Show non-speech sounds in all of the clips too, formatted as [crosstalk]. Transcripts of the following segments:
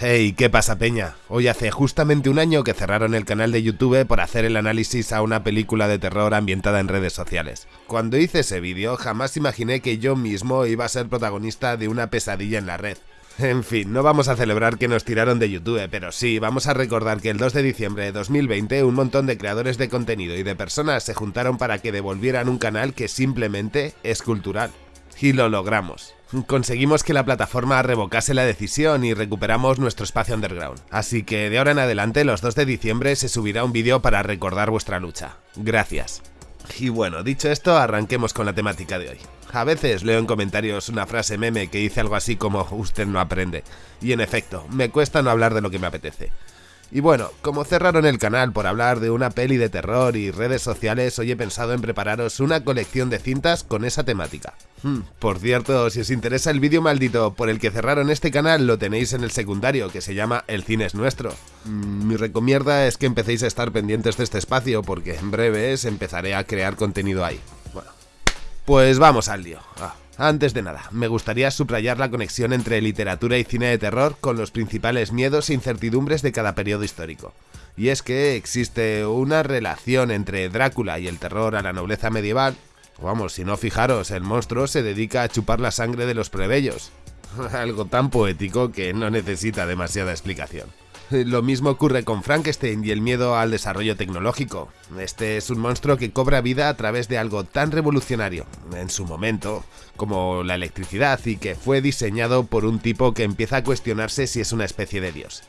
Hey, ¿qué pasa Peña? Hoy hace justamente un año que cerraron el canal de YouTube por hacer el análisis a una película de terror ambientada en redes sociales. Cuando hice ese vídeo jamás imaginé que yo mismo iba a ser protagonista de una pesadilla en la red. En fin, no vamos a celebrar que nos tiraron de YouTube, pero sí, vamos a recordar que el 2 de diciembre de 2020 un montón de creadores de contenido y de personas se juntaron para que devolvieran un canal que simplemente es cultural. Y lo logramos conseguimos que la plataforma revocase la decisión y recuperamos nuestro espacio underground. Así que de ahora en adelante, los 2 de diciembre, se subirá un vídeo para recordar vuestra lucha. Gracias. Y bueno, dicho esto, arranquemos con la temática de hoy. A veces leo en comentarios una frase meme que dice algo así como usted no aprende. Y en efecto, me cuesta no hablar de lo que me apetece. Y bueno, como cerraron el canal por hablar de una peli de terror y redes sociales, hoy he pensado en prepararos una colección de cintas con esa temática. Hmm, por cierto, si os interesa el vídeo maldito por el que cerraron este canal, lo tenéis en el secundario, que se llama El cine es nuestro. Mm, mi recomienda es que empecéis a estar pendientes de este espacio, porque en breves empezaré a crear contenido ahí. Pues vamos al lío. Ah. Antes de nada, me gustaría subrayar la conexión entre literatura y cine de terror con los principales miedos e incertidumbres de cada periodo histórico. Y es que existe una relación entre Drácula y el terror a la nobleza medieval. Vamos, si no fijaros, el monstruo se dedica a chupar la sangre de los plebeyos. [laughs] Algo tan poético que no necesita demasiada explicación. [laughs] Lo mismo ocurre con Frankenstein y el miedo al desarrollo tecnológico. Este es un monstruo que cobra vida a través de algo tan revolucionario, en su momento, como la electricidad y que fue diseñado por un tipo que empieza a cuestionarse si es una especie de dios.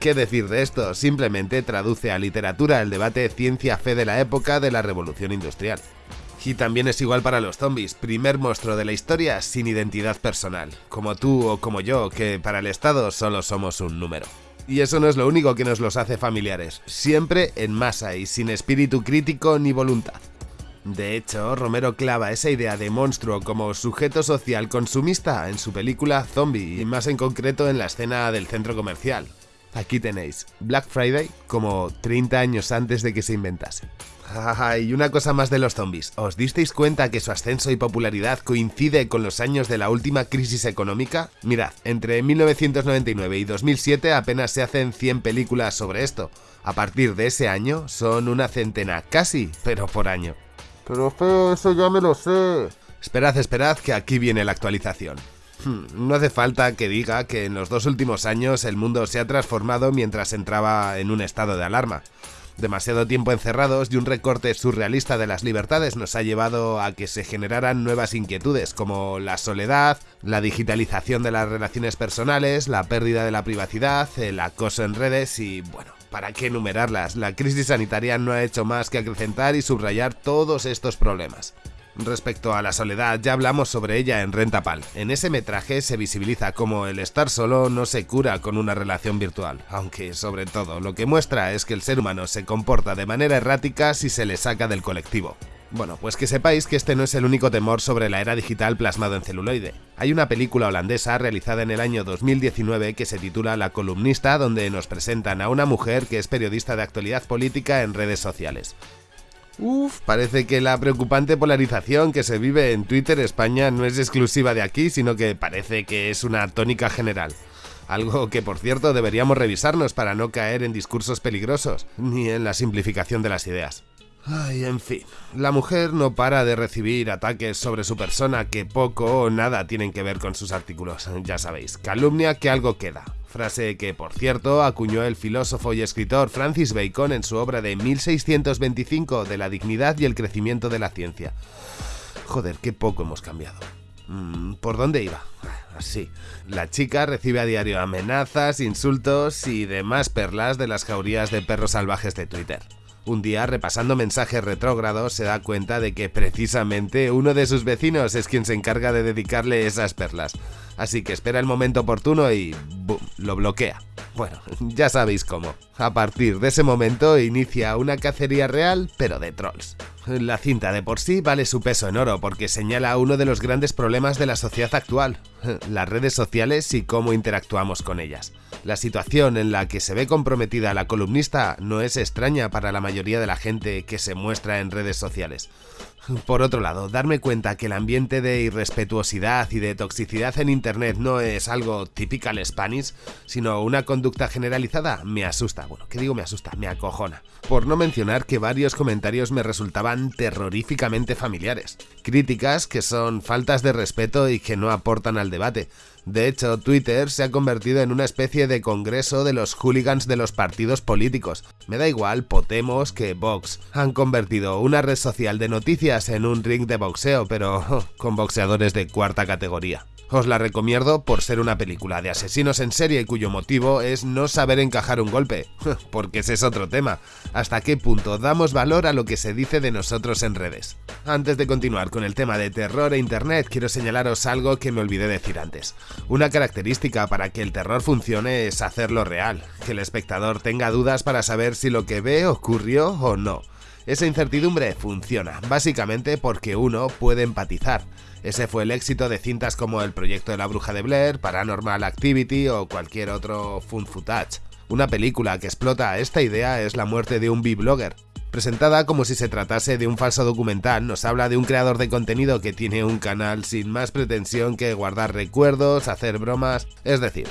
¿Qué, decir de esto? Simplemente traduce a literatura el debate ciencia-fe de la época de la revolución industrial. Y también es igual para los zombies, primer monstruo de la historia sin identidad personal, como tú o como yo, que para el Estado solo somos un número. Y eso no es lo único que nos los hace familiares, siempre en masa y sin espíritu crítico ni voluntad. De hecho, Romero clava esa idea de monstruo como sujeto social consumista en su película Zombie, y más en concreto en la escena del centro comercial. Aquí tenéis Black Friday como 30 años antes de que se inventase [laughs] y una cosa más de los zombies. ¿Os disteis cuenta que su ascenso y popularidad coincide con los años de la última crisis económica? Mirad, entre 1999 y 2007 apenas se hacen 100 películas sobre esto. A partir de ese año son una centena, casi, pero por año. Pero feo, eso ya me lo sé. Esperad, esperad, que aquí viene la actualización. Hmm, no hace falta que diga que en los dos últimos años el mundo se ha transformado mientras entraba en un estado de alarma. Demasiado tiempo encerrados y un recorte surrealista de las libertades nos ha llevado a que se generaran nuevas inquietudes como la soledad, la digitalización de las relaciones personales, la pérdida de la privacidad, el acoso en redes y bueno, ¿para qué enumerarlas? La crisis sanitaria no ha hecho más que acrecentar y subrayar todos estos problemas. Respecto a la soledad, ya hablamos sobre ella en Rentapal. En ese metraje se visibiliza cómo el estar solo no se cura con una relación virtual, aunque sobre todo lo que muestra es que el ser humano se comporta de manera errática si se le saca del colectivo. Bueno, pues que sepáis que este no es el único temor sobre la era digital plasmado en celuloide. Hay una película holandesa realizada en el año 2019 que se titula La columnista, donde nos presentan a una mujer que es periodista de actualidad política en redes sociales. Uf, parece que la preocupante polarización que se vive en Twitter España no es exclusiva de aquí, sino que parece que es una tónica general. Algo que, por cierto, deberíamos revisarnos para no caer en discursos peligrosos, ni en la simplificación de las ideas. Ay, en fin, la mujer no para de recibir ataques sobre su persona que poco o nada tienen que ver con sus artículos, ya sabéis, calumnia que algo queda. Frase que, por cierto, acuñó el filósofo y escritor Francis Bacon en su obra de 1625 de la dignidad y el crecimiento de la ciencia. Joder, qué poco hemos cambiado. Mm, ¿Por dónde iba? Así. La chica recibe a diario amenazas, insultos y demás perlas de las jaurías de perros salvajes de Twitter. Un día, repasando mensajes retrógrados, se da cuenta de que precisamente uno de sus vecinos es quien se encarga de dedicarle esas perlas. Así que espera el momento oportuno y ¡boom! lo bloquea. Bueno, [laughs] ya sabéis cómo. A partir de ese momento inicia una cacería real, pero de trolls. La cinta de por sí vale su peso en oro porque señala uno de los grandes problemas de la sociedad actual, [laughs] las redes sociales y cómo interactuamos con ellas. La situación en la que se ve comprometida la columnista no es extraña para la mayoría de la gente que se muestra en redes sociales. Por otro lado, darme cuenta que el ambiente de irrespetuosidad y de toxicidad en Internet no es algo typical Spanish, sino una conducta generalizada, me asusta. Bueno, ¿qué digo me asusta? Me acojona. Por no mencionar que varios comentarios me resultaban terroríficamente familiares. Críticas que son faltas de respeto y que no aportan al debate. De hecho, Twitter se ha convertido en una especie de congreso de los hooligans de los partidos políticos. Me da igual Potemos que Vox. Han convertido una red social de noticias en un ring de boxeo, pero [laughs] con boxeadores de cuarta categoría. Os la recomiendo por ser una película de asesinos en serie cuyo motivo es no saber encajar un golpe, [laughs] porque ese es otro tema. ¿Hasta qué punto damos valor a lo que se dice de nosotros en redes? Antes de continuar con el tema de terror e internet, quiero señalaros algo que me olvidé decir antes. Una característica para que el terror funcione es hacerlo real, que el espectador tenga dudas para saber si lo que ve ocurrió o no. Esa incertidumbre funciona, básicamente porque uno puede empatizar. Ese fue el éxito de cintas como El proyecto de la bruja de Blair, Paranormal Activity o cualquier otro fun footage. Una película que explota esta idea es La muerte de un B-blogger. Presentada como si se tratase de un falso documental, nos habla de un creador de contenido que tiene un canal sin más pretensión que guardar recuerdos, hacer bromas, es decir,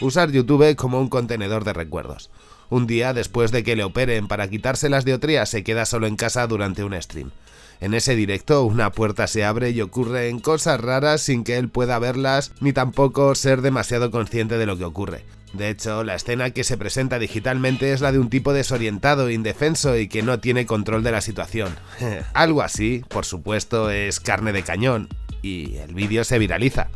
usar YouTube como un contenedor de recuerdos. Un día, después de que le operen para quitarse las diotrías, se queda solo en casa durante un stream. En ese directo una puerta se abre y ocurren cosas raras sin que él pueda verlas ni tampoco ser demasiado consciente de lo que ocurre. De hecho, la escena que se presenta digitalmente es la de un tipo desorientado, indefenso y que no tiene control de la situación. [laughs] Algo así, por supuesto, es carne de cañón, y el vídeo se viraliza.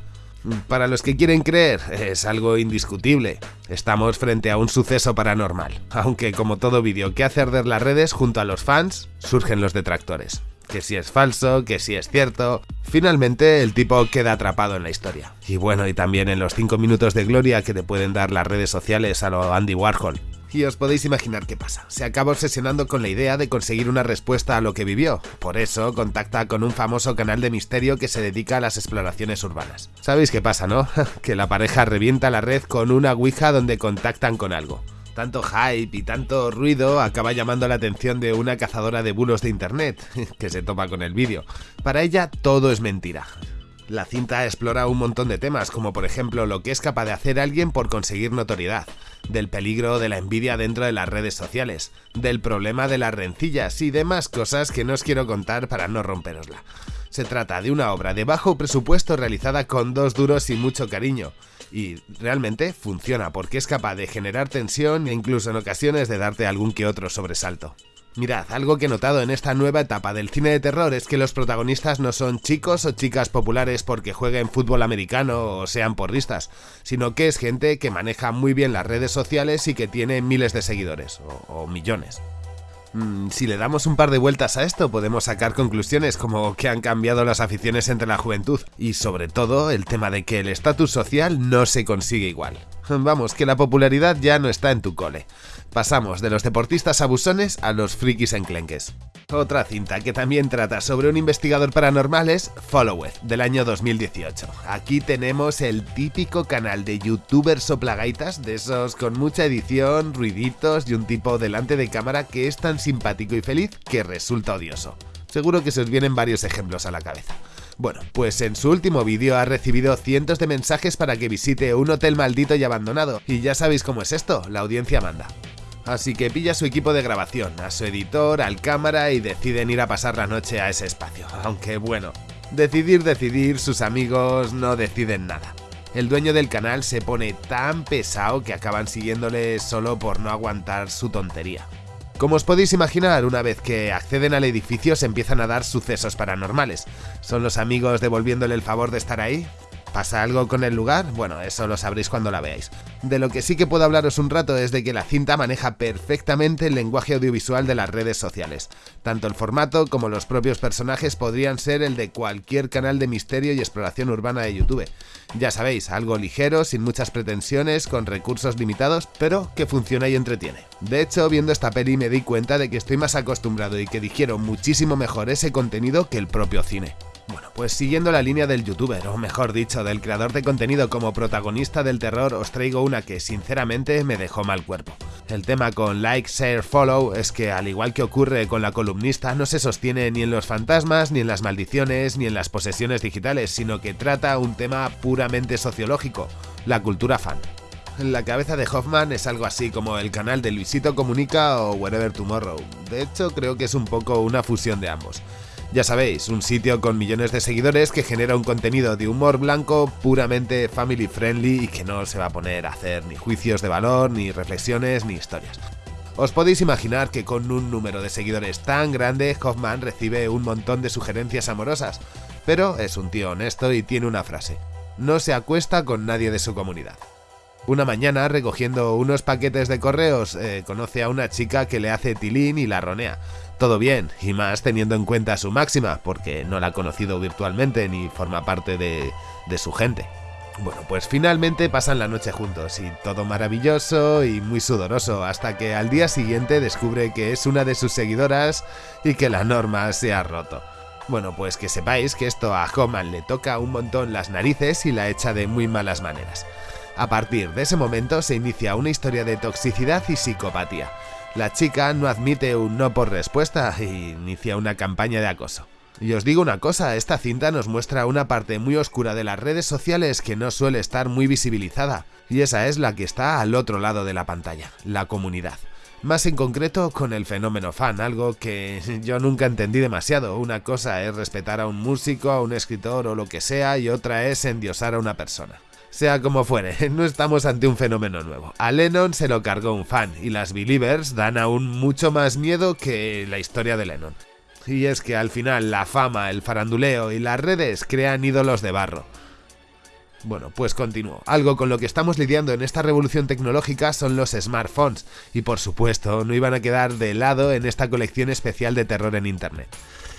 Para los que quieren creer, es algo indiscutible. Estamos frente a un suceso paranormal, aunque como todo vídeo que hace arder las redes junto a los fans, surgen los detractores que si es falso, que si es cierto. Finalmente el tipo queda atrapado en la historia. Y bueno, y también en los 5 minutos de gloria que te pueden dar las redes sociales a lo Andy Warhol. Y os podéis imaginar qué pasa. Se acaba obsesionando con la idea de conseguir una respuesta a lo que vivió. Por eso contacta con un famoso canal de misterio que se dedica a las exploraciones urbanas. ¿Sabéis qué pasa, no? [laughs] que la pareja revienta la red con una ouija donde contactan con algo. Tanto hype y tanto ruido acaba llamando la atención de una cazadora de bulos de internet, [laughs] que se toma con el vídeo. Para ella todo es mentira. La cinta explora un montón de temas, como por ejemplo lo que es capaz de hacer alguien por conseguir notoriedad, del peligro de la envidia dentro de las redes sociales, del problema de las rencillas y demás cosas que no os quiero contar para no romperosla. Se trata de una obra de bajo presupuesto realizada con dos duros y mucho cariño, y realmente funciona porque es capaz de generar tensión e incluso en ocasiones de darte algún que otro sobresalto. Mirad, algo que he notado en esta nueva etapa del cine de terror es que los protagonistas no son chicos o chicas populares porque jueguen fútbol americano o sean porristas, sino que es gente que maneja muy bien las redes sociales y que tiene miles de seguidores, o, o millones. Mm, si le damos un par de vueltas a esto, podemos sacar conclusiones como que han cambiado las aficiones entre la juventud y sobre todo el tema de que el estatus social no se consigue igual. [laughs] Vamos, que la popularidad ya no está en tu cole. Pasamos de los deportistas abusones a los frikis enclenques. Otra cinta que también trata sobre un investigador paranormal es Followed, del año 2018. Aquí tenemos el típico canal de youtubers soplagaitas, de esos con mucha edición, ruiditos y un tipo delante de cámara que es tan simpático y feliz que resulta odioso. Seguro que se os vienen varios ejemplos a la cabeza. Bueno, pues en su último vídeo ha recibido cientos de mensajes para que visite un hotel maldito y abandonado, y ya sabéis cómo es esto, la audiencia manda. Así que pilla su equipo de grabación, a su editor, al cámara y deciden ir a pasar la noche a ese espacio. [laughs] Aunque bueno, decidir, decidir, sus amigos no deciden nada. El dueño del canal se pone tan pesado que acaban siguiéndole solo por no aguantar su tontería. Como os podéis imaginar, una vez que acceden al edificio se empiezan a dar sucesos paranormales. ¿Son los amigos devolviéndole el favor de estar ahí? ¿Pasa algo con el lugar? Bueno, eso lo sabréis cuando la veáis. De lo que sí que puedo hablaros un rato es de que la cinta maneja perfectamente el lenguaje audiovisual de las redes sociales. Tanto el formato como los propios personajes podrían ser el de cualquier canal de misterio y exploración urbana de YouTube. Ya sabéis, algo ligero, sin muchas pretensiones, con recursos limitados, pero que funciona y entretiene. De hecho, viendo esta peli me di cuenta de que estoy más acostumbrado y que digiero muchísimo mejor ese contenido que el propio cine. Bueno, pues siguiendo la línea del youtuber, o mejor dicho, del creador de contenido como protagonista del terror, os traigo una que sinceramente me dejó mal cuerpo. El tema con like, share, follow es que, al igual que ocurre con la columnista, no se sostiene ni en los fantasmas, ni en las maldiciones, ni en las posesiones digitales, sino que trata un tema puramente sociológico, la cultura fan. La cabeza de Hoffman es algo así como el canal de Luisito Comunica o Wherever Tomorrow. De hecho, creo que es un poco una fusión de ambos. Ya sabéis, un sitio con millones de seguidores que genera un contenido de humor blanco puramente family friendly y que no se va a poner a hacer ni juicios de valor, ni reflexiones, ni historias. Os podéis imaginar que con un número de seguidores tan grande, Hoffman recibe un montón de sugerencias amorosas, pero es un tío honesto y tiene una frase. No se acuesta con nadie de su comunidad. Una mañana, recogiendo unos paquetes de correos, eh, conoce a una chica que le hace tilín y la ronea. Todo bien, y más teniendo en cuenta su máxima, porque no la ha conocido virtualmente ni forma parte de, de su gente. Bueno, pues finalmente pasan la noche juntos y todo maravilloso y muy sudoroso, hasta que al día siguiente descubre que es una de sus seguidoras y que la norma se ha roto. Bueno, pues que sepáis que esto a Homan le toca un montón las narices y la echa de muy malas maneras. A partir de ese momento se inicia una historia de toxicidad y psicopatía. La chica no admite un no por respuesta y inicia una campaña de acoso. Y os digo una cosa, esta cinta nos muestra una parte muy oscura de las redes sociales que no suele estar muy visibilizada, y esa es la que está al otro lado de la pantalla, la comunidad. Más en concreto con el fenómeno fan, algo que [laughs] yo nunca entendí demasiado. Una cosa es respetar a un músico, a un escritor o lo que sea, y otra es endiosar a una persona. Sea como fuere, [laughs] no estamos ante un fenómeno nuevo. A Lennon se lo cargó un fan y las Believers dan aún mucho más miedo que la historia de Lennon. Y es que al final la fama, el faranduleo y las redes crean ídolos de barro. Bueno, pues continúo. Algo con lo que estamos lidiando en esta revolución tecnológica son los smartphones, y por supuesto no iban a quedar de lado en esta colección especial de terror en Internet.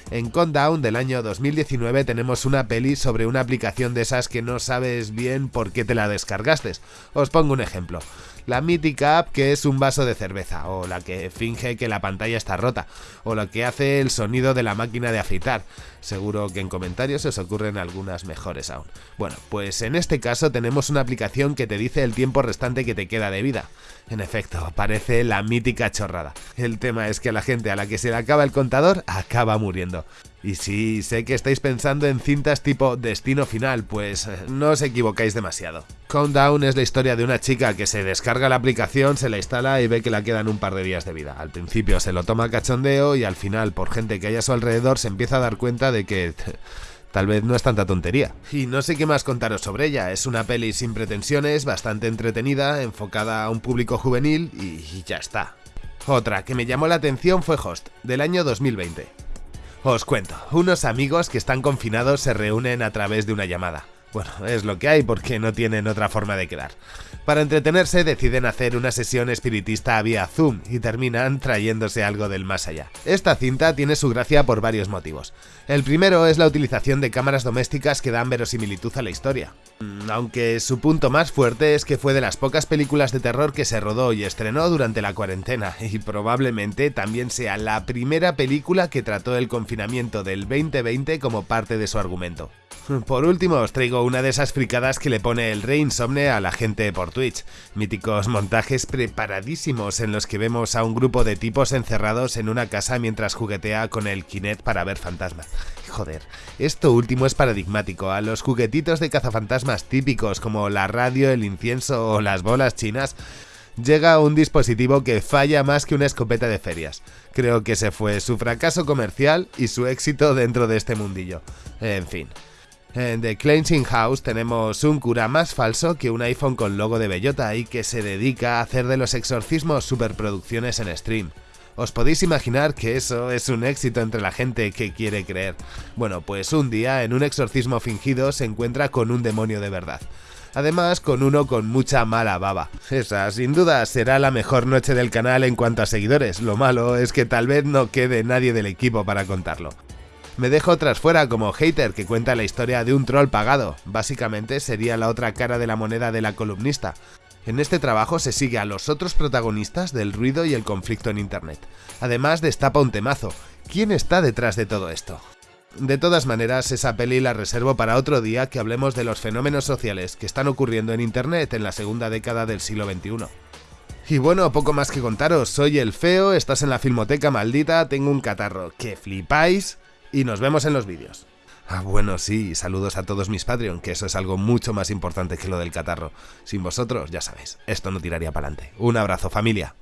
En Countdown del año 2019 tenemos una peli sobre una aplicación de esas que no sabes bien por qué te la descargaste. Os pongo un ejemplo. La mítica app que es un vaso de cerveza, o la que finge que la pantalla está rota, o la que hace el sonido de la máquina de afeitar. Seguro que en comentarios os ocurren algunas mejores aún. Bueno, pues en este caso tenemos una aplicación que te dice el tiempo restante que te queda de vida. En efecto, parece la mítica chorrada. El tema es que a la gente a la que se le acaba el contador acaba muriendo. Y sí, sé que estáis pensando en cintas tipo Destino Final, pues eh, no os equivocáis demasiado. Countdown es la historia de una chica que se descarga la aplicación, se la instala y ve que la quedan un par de días de vida. Al principio se lo toma cachondeo y al final, por gente que hay a su alrededor, se empieza a dar cuenta de que... [laughs] Tal vez no es tanta tontería. Y no sé qué más contaros sobre ella. Es una peli sin pretensiones, bastante entretenida, enfocada a un público juvenil y ya está. Otra que me llamó la atención fue Host, del año 2020. Os cuento, unos amigos que están confinados se reúnen a través de una llamada. Bueno, es lo que hay porque no tienen otra forma de quedar. Para entretenerse deciden hacer una sesión espiritista vía Zoom y terminan trayéndose algo del más allá. Esta cinta tiene su gracia por varios motivos. El primero es la utilización de cámaras domésticas que dan verosimilitud a la historia. Mm, aunque su punto más fuerte es que fue de las pocas películas de terror que se rodó y estrenó durante la cuarentena, [laughs] y probablemente también sea la primera película que trató el confinamiento del 2020 como parte de su argumento. Por último, os traigo una de esas fricadas que le pone el rey insomne a la gente por Twitch. Míticos montajes preparadísimos en los que vemos a un grupo de tipos encerrados en una casa mientras juguetea con el Kinect para ver fantasmas. Joder, esto último es paradigmático. A los juguetitos de cazafantasmas típicos como la radio, el incienso o las bolas chinas llega un dispositivo que falla más que una escopeta de ferias. Creo que ese fue su fracaso comercial y su éxito dentro de este mundillo. En fin. En The Cleansing House tenemos un cura más falso que un iPhone con logo de bellota y que se dedica a hacer de los exorcismos superproducciones en stream. Os podéis imaginar que eso es un éxito entre la gente que quiere creer. Bueno, pues un día, en un exorcismo fingido, se encuentra con un demonio de verdad. Además, con uno con mucha mala baba. Esa, sin duda, será la mejor noche del canal en cuanto a seguidores. Lo malo es que tal vez no quede nadie del equipo para contarlo. Me dejo tras fuera como hater que cuenta la historia de un troll pagado. Básicamente sería la otra cara de la moneda de la columnista. En este trabajo se sigue a los otros protagonistas del ruido y el conflicto en Internet. Además destapa un temazo. ¿Quién está detrás de todo esto? De todas maneras, esa peli la reservo para otro día que hablemos de los fenómenos sociales que están ocurriendo en Internet en la segunda década del siglo XXI. Y bueno, poco más que contaros, soy el feo, estás en la filmoteca maldita, tengo un catarro, que flipáis y nos vemos en los vídeos. Ah, bueno, sí, saludos a todos mis Patreon, que eso es algo mucho más importante que lo del catarro. Sin vosotros, ya sabéis, esto no tiraría para adelante. Un abrazo, familia.